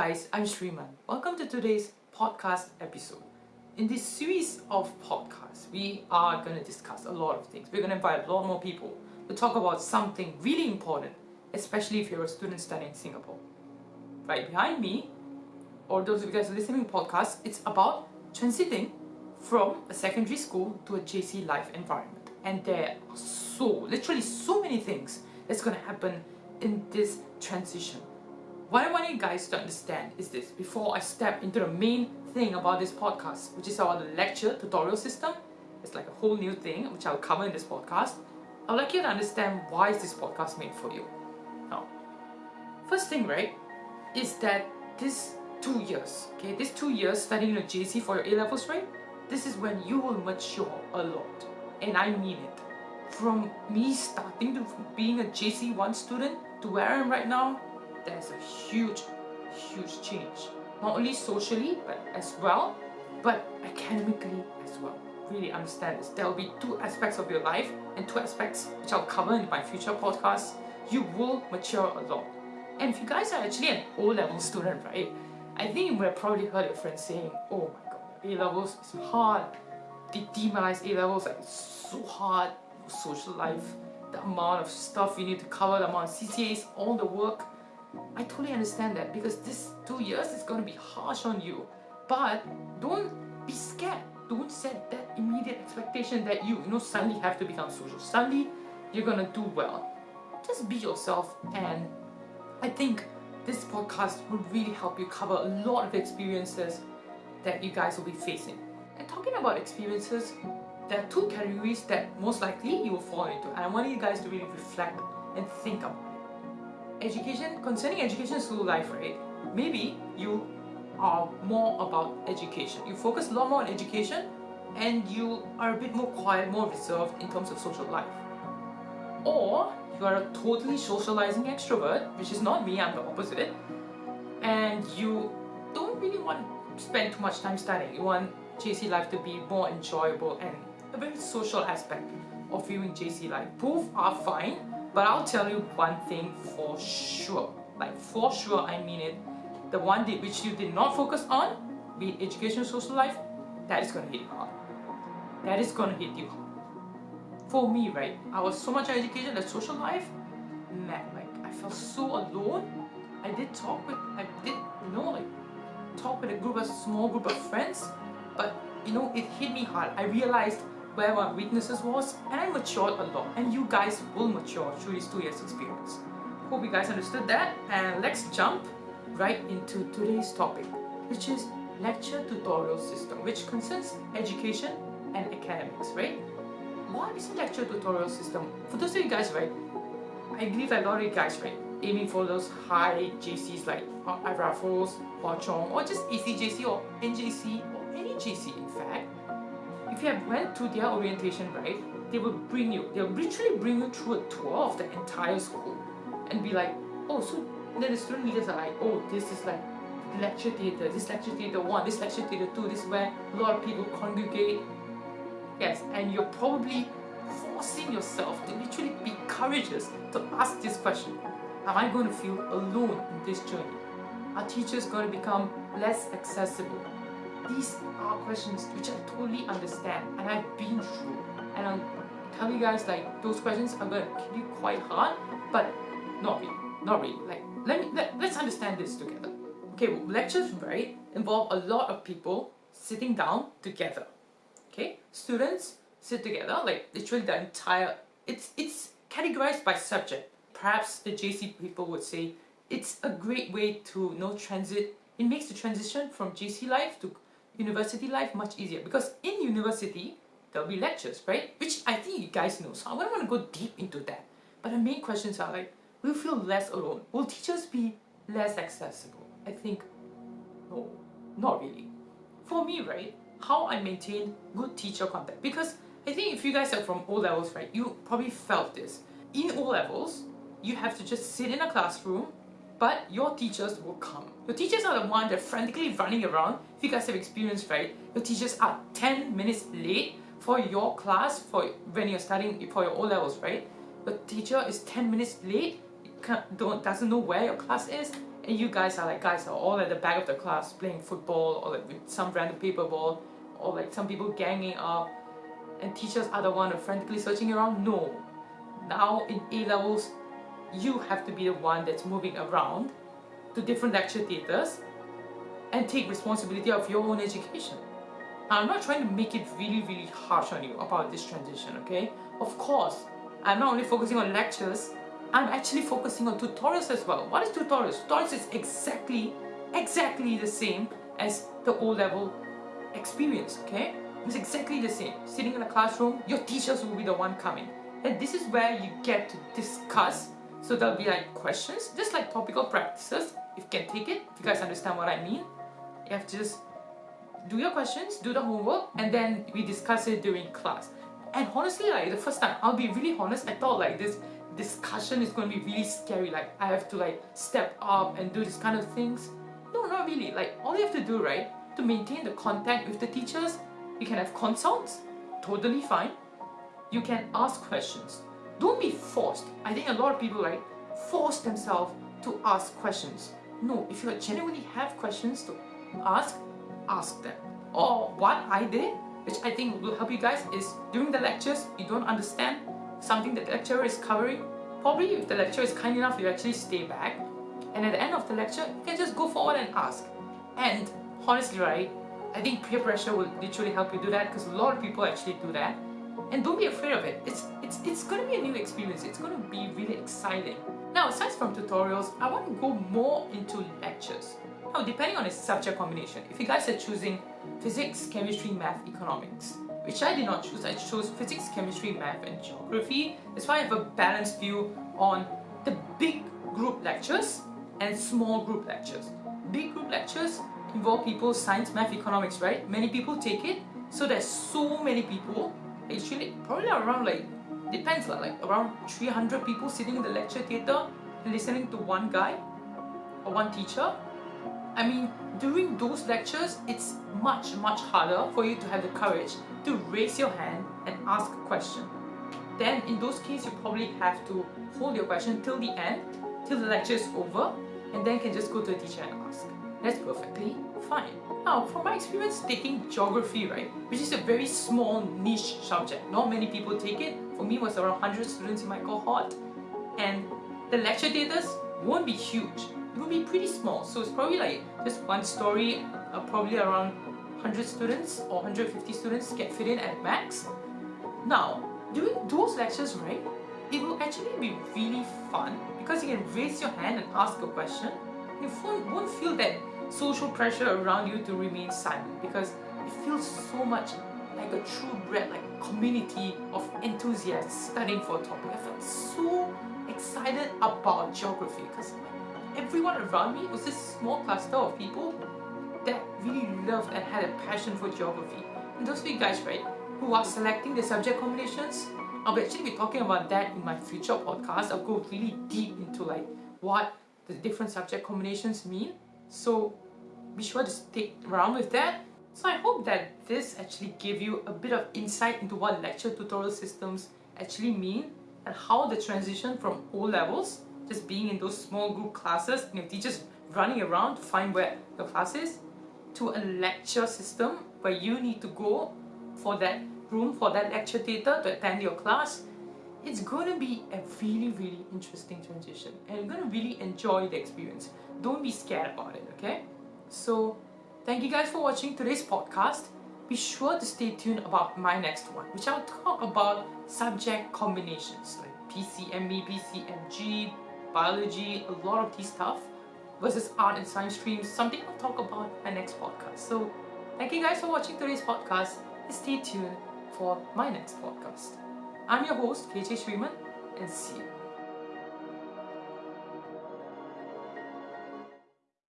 guys, I'm Shriman. Welcome to today's podcast episode. In this series of podcasts, we are going to discuss a lot of things. We're going to invite a lot more people to talk about something really important, especially if you're a student studying in Singapore. Right behind me, or those of you guys listening to podcast, it's about transiting from a secondary school to a JC life environment. And there are so, literally so many things that's going to happen in this transition. What I want you guys to understand is this before I step into the main thing about this podcast, which is our lecture tutorial system. It's like a whole new thing which I'll cover in this podcast. I'd like you to understand why is this podcast made for you. Now, first thing, right, is that this two years, okay, this two years studying in a JC for your A-levels, right, this is when you will mature a lot. And I mean it. From me starting to being a JC1 student to where I am right now, there's a huge, huge change. Not only socially, but as well, but academically as well. Really understand this. There will be two aspects of your life and two aspects which I'll cover in my future podcasts. You will mature a lot. And if you guys are actually an O-level student, right, I think you would have probably heard your friends saying, oh my god, A-levels is hard. They demonize A-levels like it's so hard. Social life, the amount of stuff you need to cover, the amount of CCAs, all the work. I totally understand that because this two years is going to be harsh on you. But don't be scared. Don't set that immediate expectation that you, you know, suddenly have to become social. Suddenly, you're going to do well. Just be yourself and I think this podcast will really help you cover a lot of experiences that you guys will be facing. And talking about experiences, there are two categories that most likely you will fall into and I want you guys to really reflect and think about education, concerning education school life, right? Maybe you are more about education. You focus a lot more on education and you are a bit more quiet, more reserved in terms of social life. Or you are a totally socializing extrovert, which is not me, I'm the opposite, and you don't really want to spend too much time studying. You want JC life to be more enjoyable and a very social aspect of viewing JC life. Both are fine, but I'll tell you one thing for sure. Like for sure, I mean it. The one that which you did not focus on, be it education, social life, that is gonna hit you hard. That is gonna hit you. For me, right, I was so much education, that social life, man, like I felt so alone. I did talk with, I did, you know, like talk with a group, a small group of friends, but you know, it hit me hard. I realized where my weaknesses was and I matured a lot and you guys will mature through these two years experience. Hope you guys understood that and let's jump right into today's topic which is lecture tutorial system which concerns education and academics, right? What is lecture tutorial system? For those of you guys, right, I believe a lot of you guys, right, aiming for those high JCs like Raffles, Hwa Chong or just ACJC or NJC or any JC in fact if you have went to their orientation, right, they will bring you, they'll literally bring you through a tour of the entire school and be like, oh, so then the student leaders are like, oh, this is like lecture theatre, this lecture theatre one, this lecture theatre two, this is where a lot of people congregate. Yes, and you're probably forcing yourself to literally be courageous to ask this question. Am I going to feel alone in this journey? Are teachers going to become less accessible? These are questions which I totally understand and I've been through. And I'll tell you guys like those questions are gonna hit you quite hard but not really not really. Like let me let, let's understand this together. Okay lectures right involve a lot of people sitting down together. Okay students sit together like literally the entire it's it's categorized by subject. Perhaps the JC people would say it's a great way to you know transit it makes the transition from JC life to university life much easier because in university there'll be lectures, right? Which I think you guys know, so I don't want to go deep into that. But the main questions are like, will you feel less alone? Will teachers be less accessible? I think, no, not really. For me, right, how I maintain good teacher contact, because I think if you guys are from O-levels, right, you probably felt this. In O-levels, you have to just sit in a classroom but your teachers will come. Your teachers are the one that frantically running around. If you guys have experience, right? Your teachers are 10 minutes late for your class for when you're studying for your O-levels, right? The teacher is 10 minutes late, don't, doesn't know where your class is, and you guys are like guys are all at the back of the class playing football or like with some random paper ball or like some people ganging up and teachers are the one frantically searching around no now in A levels you have to be the one that's moving around to different lecture theatres and take responsibility of your own education. I'm not trying to make it really really harsh on you about this transition okay of course I'm not only focusing on lectures I'm actually focusing on tutorials as well. What is tutorials? Tutorials is exactly exactly the same as the O-level experience okay it's exactly the same sitting in a classroom your teachers will be the one coming and this is where you get to discuss so there'll be like questions just like topical practices if you can take it if you guys understand what I mean. You have to just do your questions do the homework and then we discuss it during class. And honestly like the first time I'll be really honest I thought like this discussion is going to be really scary like I have to like step up and do this kind of things. No not really. Like all you have to do right to maintain the contact with the teachers you can have consults totally fine. You can ask questions don't be forced. I think a lot of people like force themselves to ask questions. No if you genuinely have questions to ask ask them. Or what I did which I think will help you guys is during the lectures you don't understand something that the lecturer is covering. Probably if the lecturer is kind enough you actually stay back. And at the end of the lecture you can just go forward and ask. And honestly right I think peer pressure will literally help you do that because a lot of people actually do that and don't be afraid of it. It's it's it's going to be a new experience. It's going to be really exciting. Now aside from tutorials I want to go more into lectures. Now depending on the subject combination if you guys are choosing physics chemistry math economics which I did not choose I chose physics chemistry math and geography. That's why I have a balanced view on the big group lectures and small group lectures. Big group lectures involve people science math economics right? Many people take it so there's so many people actually probably around like depends lah, like around 300 people sitting in the lecture theatre listening to one guy or one teacher. I mean during those lectures it's much much harder for you to have the courage to raise your hand and ask a question. Then in those cases you probably have to hold your question till the end till the lecture is over and then can just go to the teacher and ask that's perfectly fine. Now, from my experience taking geography, right, which is a very small niche subject, not many people take it. For me, it was around 100 students in my cohort, and the lecture theatres won't be huge. It will be pretty small, so it's probably like just one story, uh, probably around 100 students or 150 students get fit in at max. Now, during those lectures, right, it will actually be really fun because you can raise your hand and ask a question. You won't feel that social pressure around you to remain silent because it feels so much like a true bred like community of enthusiasts studying for a topic. I felt so excited about geography because everyone around me was this small cluster of people that really loved and had a passion for geography. And those you guys, right, who are selecting the subject combinations, I'll actually be talking about that in my future podcast. I'll go really deep into like what the different subject combinations mean so be sure to stick around with that. So I hope that this actually gave you a bit of insight into what lecture tutorial systems actually mean and how the transition from O levels, just being in those small group classes, you know, teachers running around to find where your class is, to a lecture system where you need to go for that room for that lecture theatre to attend your class it's to be a really really interesting transition and you're to really enjoy the experience don't be scared about it okay so thank you guys for watching today's podcast be sure to stay tuned about my next one which I'll talk about subject combinations like PCME, PCMG, biology, a lot of these stuff versus art and science streams, something I'll talk about my next podcast. So thank you guys for watching today's podcast stay tuned for my next podcast. I'm your host, KJ Sriman, and see you.